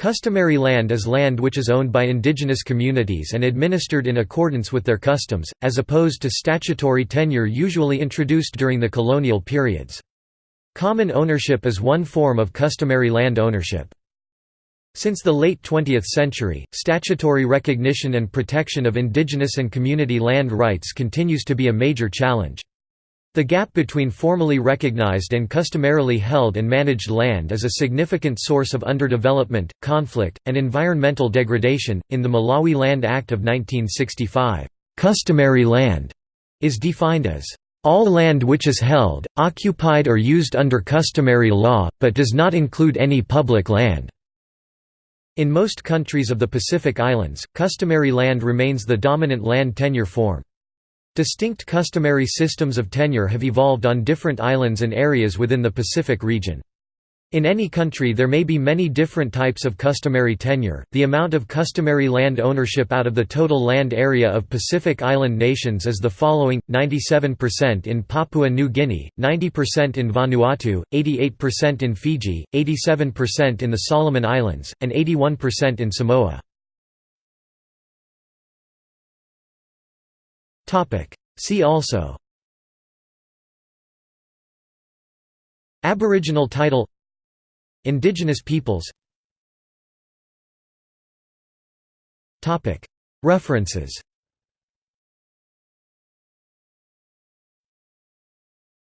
Customary land is land which is owned by indigenous communities and administered in accordance with their customs, as opposed to statutory tenure usually introduced during the colonial periods. Common ownership is one form of customary land ownership. Since the late 20th century, statutory recognition and protection of indigenous and community land rights continues to be a major challenge. The gap between formally recognized and customarily held and managed land is a significant source of underdevelopment, conflict, and environmental degradation. In the Malawi Land Act of 1965, customary land is defined as all land which is held, occupied or used under customary law, but does not include any public land. In most countries of the Pacific Islands, customary land remains the dominant land tenure form. Distinct customary systems of tenure have evolved on different islands and areas within the Pacific region. In any country there may be many different types of customary tenure. The amount of customary land ownership out of the total land area of Pacific Island nations is the following: 97% in Papua New Guinea, 90% in Vanuatu, 88% in Fiji, 87% in the Solomon Islands, and 81% in Samoa. See also Aboriginal title Indigenous peoples References